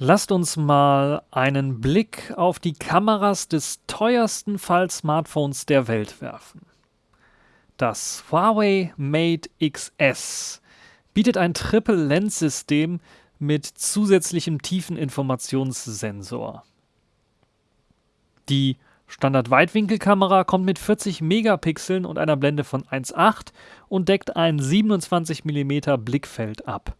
Lasst uns mal einen Blick auf die Kameras des teuersten Fall-Smartphones der Welt werfen. Das Huawei Mate XS bietet ein Triple-Lens-System mit zusätzlichem Tiefeninformationssensor. Die Standard-Weitwinkelkamera kommt mit 40 Megapixeln und einer Blende von 1,8 und deckt ein 27 mm Blickfeld ab.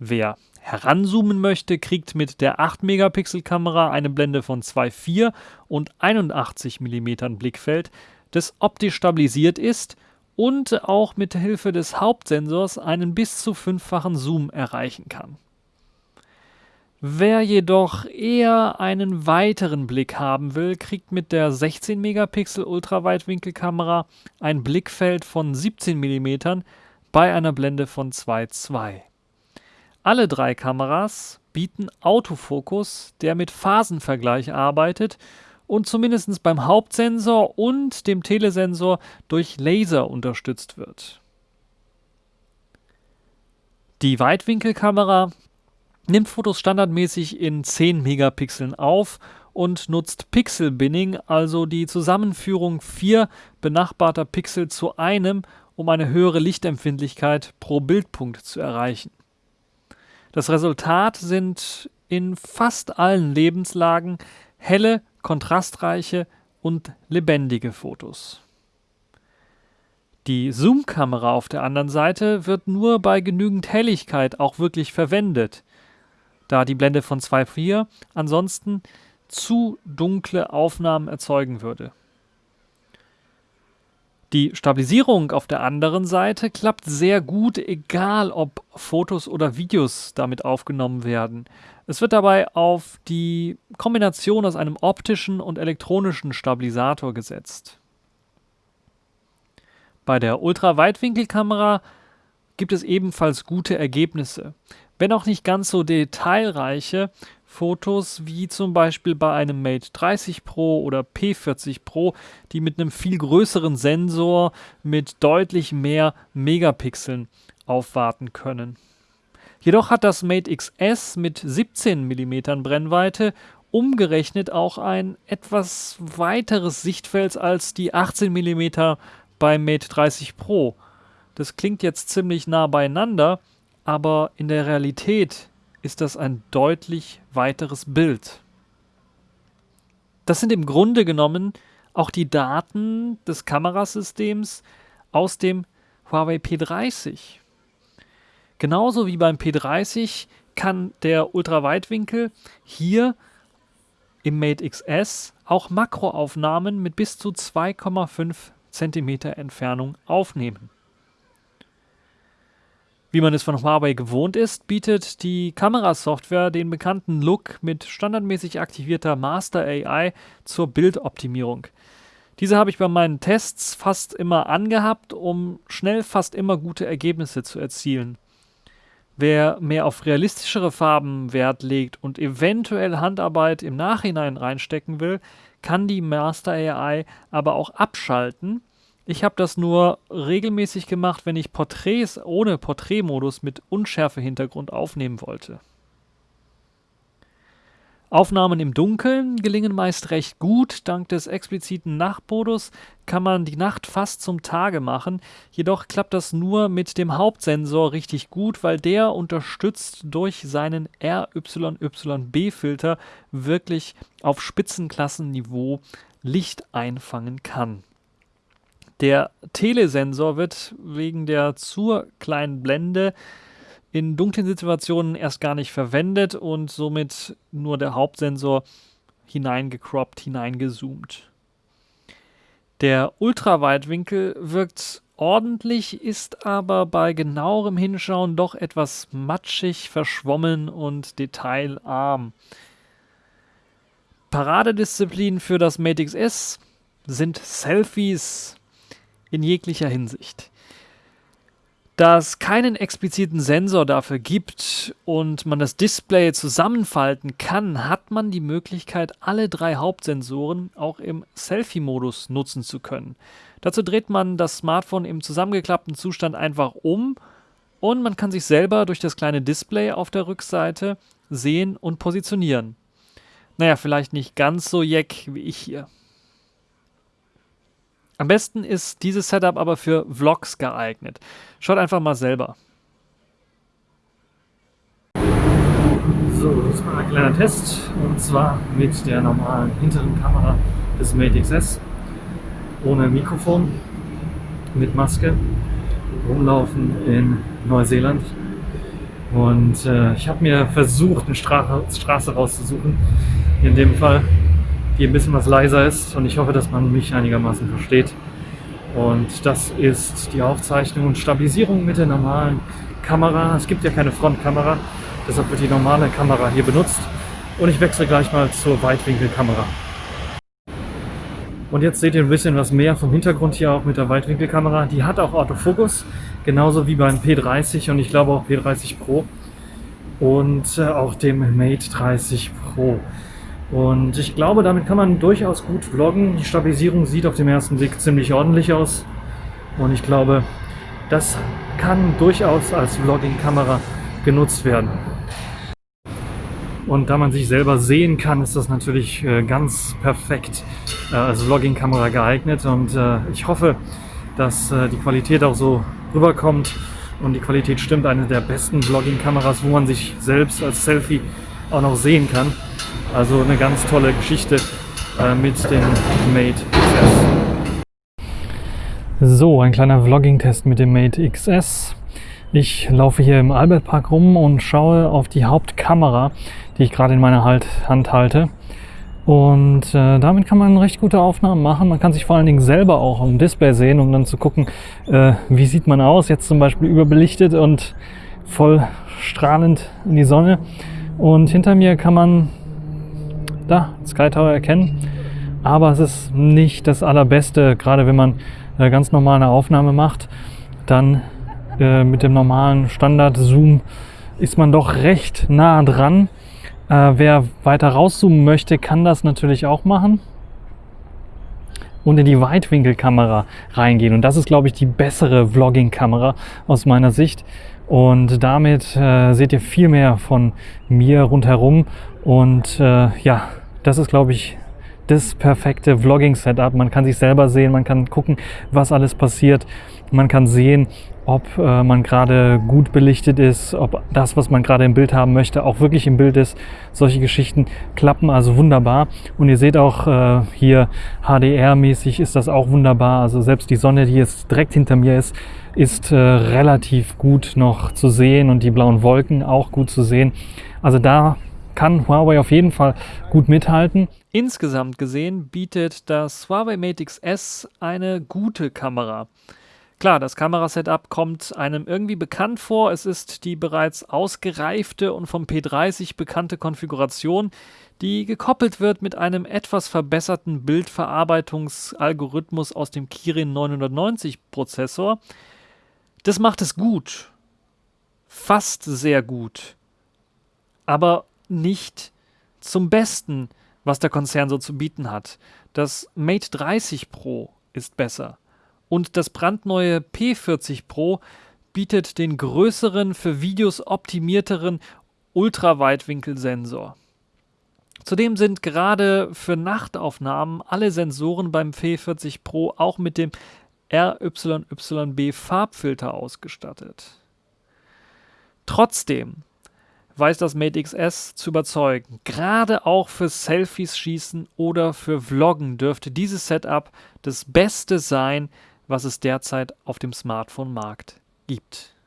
Wer heranzoomen möchte, kriegt mit der 8 Megapixel Kamera eine Blende von 2,4 und 81 mm Blickfeld, das optisch stabilisiert ist und auch mit Hilfe des Hauptsensors einen bis zu fünffachen Zoom erreichen kann. Wer jedoch eher einen weiteren Blick haben will, kriegt mit der 16 Megapixel Ultraweitwinkelkamera ein Blickfeld von 17 mm bei einer Blende von 2,2. Alle drei Kameras bieten Autofokus, der mit Phasenvergleich arbeitet und zumindest beim Hauptsensor und dem Telesensor durch Laser unterstützt wird. Die Weitwinkelkamera nimmt Fotos standardmäßig in 10 Megapixeln auf und nutzt Pixel Binning, also die Zusammenführung vier benachbarter Pixel zu einem, um eine höhere Lichtempfindlichkeit pro Bildpunkt zu erreichen. Das Resultat sind in fast allen Lebenslagen helle, kontrastreiche und lebendige Fotos. Die Zoom-Kamera auf der anderen Seite wird nur bei genügend Helligkeit auch wirklich verwendet da die Blende von 2.4 ansonsten zu dunkle Aufnahmen erzeugen würde. Die Stabilisierung auf der anderen Seite klappt sehr gut, egal ob Fotos oder Videos damit aufgenommen werden. Es wird dabei auf die Kombination aus einem optischen und elektronischen Stabilisator gesetzt. Bei der Ultraweitwinkelkamera gibt es ebenfalls gute Ergebnisse wenn auch nicht ganz so detailreiche Fotos wie zum Beispiel bei einem Mate 30 Pro oder P40 Pro, die mit einem viel größeren Sensor mit deutlich mehr Megapixeln aufwarten können. Jedoch hat das Mate XS mit 17 mm Brennweite umgerechnet auch ein etwas weiteres Sichtfeld als die 18 mm beim Mate 30 Pro. Das klingt jetzt ziemlich nah beieinander, aber in der Realität ist das ein deutlich weiteres Bild. Das sind im Grunde genommen auch die Daten des Kamerasystems aus dem Huawei P30. Genauso wie beim P30 kann der Ultraweitwinkel hier im Mate XS auch Makroaufnahmen mit bis zu 2,5 cm Entfernung aufnehmen. Wie man es von Huawei gewohnt ist, bietet die Kamerasoftware den bekannten Look mit standardmäßig aktivierter Master AI zur Bildoptimierung. Diese habe ich bei meinen Tests fast immer angehabt, um schnell fast immer gute Ergebnisse zu erzielen. Wer mehr auf realistischere Farben Wert legt und eventuell Handarbeit im Nachhinein reinstecken will, kann die Master AI aber auch abschalten ich habe das nur regelmäßig gemacht, wenn ich Porträts ohne Porträtmodus mit Unschärfe-Hintergrund aufnehmen wollte. Aufnahmen im Dunkeln gelingen meist recht gut. Dank des expliziten Nachtmodus kann man die Nacht fast zum Tage machen. Jedoch klappt das nur mit dem Hauptsensor richtig gut, weil der unterstützt durch seinen RYYB-Filter wirklich auf Spitzenklassenniveau Licht einfangen kann. Der Telesensor wird wegen der zu kleinen Blende in dunklen Situationen erst gar nicht verwendet und somit nur der Hauptsensor hineingecroppt, hineingezoomt. Der Ultraweitwinkel wirkt ordentlich, ist aber bei genauerem Hinschauen doch etwas matschig, verschwommen und detailarm. Paradedisziplin für das Mate XS sind Selfies in jeglicher Hinsicht. Da es keinen expliziten Sensor dafür gibt und man das Display zusammenfalten kann, hat man die Möglichkeit, alle drei Hauptsensoren auch im Selfie-Modus nutzen zu können. Dazu dreht man das Smartphone im zusammengeklappten Zustand einfach um und man kann sich selber durch das kleine Display auf der Rückseite sehen und positionieren. Naja, vielleicht nicht ganz so jeck wie ich hier. Am besten ist dieses Setup aber für Vlogs geeignet. Schaut einfach mal selber. So, diesmal ein kleiner Test und zwar mit der normalen hinteren Kamera des Mate XS ohne Mikrofon, mit Maske, rumlaufen in Neuseeland und äh, ich habe mir versucht, eine Stra Straße rauszusuchen, in dem Fall, die ein bisschen was leiser ist und ich hoffe, dass man mich einigermaßen versteht. Und das ist die Aufzeichnung und Stabilisierung mit der normalen Kamera. Es gibt ja keine Frontkamera, deshalb wird die normale Kamera hier benutzt. Und ich wechsle gleich mal zur Weitwinkelkamera. Und jetzt seht ihr ein bisschen was mehr vom Hintergrund hier auch mit der Weitwinkelkamera. Die hat auch Autofokus, genauso wie beim P30 und ich glaube auch P30 Pro und äh, auch dem Mate 30 Pro. Und ich glaube, damit kann man durchaus gut vloggen. Die Stabilisierung sieht auf dem ersten Blick ziemlich ordentlich aus. Und ich glaube, das kann durchaus als Vlogging-Kamera genutzt werden. Und da man sich selber sehen kann, ist das natürlich äh, ganz perfekt äh, als Vlogging-Kamera geeignet. Und äh, ich hoffe, dass die Qualität auch so rüberkommt. Und die Qualität stimmt, eine der besten Vlogging-Kameras, wo man sich selbst als Selfie auch noch sehen kann. Also eine ganz tolle Geschichte äh, mit dem Mate XS. So, ein kleiner Vlogging-Test mit dem Mate XS. Ich laufe hier im Albertpark rum und schaue auf die Hauptkamera, die ich gerade in meiner halt Hand halte. Und äh, damit kann man recht gute Aufnahmen machen. Man kann sich vor allen Dingen selber auch im Display sehen, um dann zu gucken, äh, wie sieht man aus. Jetzt zum Beispiel überbelichtet und voll strahlend in die Sonne. Und hinter mir kann man da Sky Tower erkennen. Aber es ist nicht das allerbeste, gerade wenn man äh, ganz normal eine Aufnahme macht, dann äh, mit dem normalen Standard-Zoom ist man doch recht nah dran. Äh, wer weiter rauszoomen möchte, kann das natürlich auch machen und in die Weitwinkelkamera reingehen. Und das ist, glaube ich, die bessere Vlogging-Kamera aus meiner Sicht. Und damit äh, seht ihr viel mehr von mir rundherum. Und äh, ja, das ist, glaube ich, das perfekte Vlogging-Setup. Man kann sich selber sehen, man kann gucken, was alles passiert. Man kann sehen, ob äh, man gerade gut belichtet ist, ob das, was man gerade im Bild haben möchte, auch wirklich im Bild ist. Solche Geschichten klappen also wunderbar. Und ihr seht auch äh, hier HDR-mäßig ist das auch wunderbar. Also selbst die Sonne, die jetzt direkt hinter mir ist, ist äh, relativ gut noch zu sehen und die blauen Wolken auch gut zu sehen. Also da kann Huawei auf jeden Fall gut mithalten. Insgesamt gesehen bietet das Huawei Mate XS eine gute Kamera. Klar, das Kamerasetup kommt einem irgendwie bekannt vor. Es ist die bereits ausgereifte und vom P30 bekannte Konfiguration, die gekoppelt wird mit einem etwas verbesserten Bildverarbeitungsalgorithmus aus dem Kirin 990 Prozessor. Das macht es gut. Fast sehr gut. Aber nicht zum Besten, was der Konzern so zu bieten hat. Das Mate 30 Pro ist besser. Und das brandneue P40 Pro bietet den größeren, für Videos optimierteren Ultraweitwinkelsensor. Zudem sind gerade für Nachtaufnahmen alle Sensoren beim P40 Pro auch mit dem RYYB Farbfilter ausgestattet. Trotzdem weiß das Mate XS zu überzeugen. Gerade auch für Selfies schießen oder für Vloggen dürfte dieses Setup das Beste sein, was es derzeit auf dem Smartphone-Markt gibt.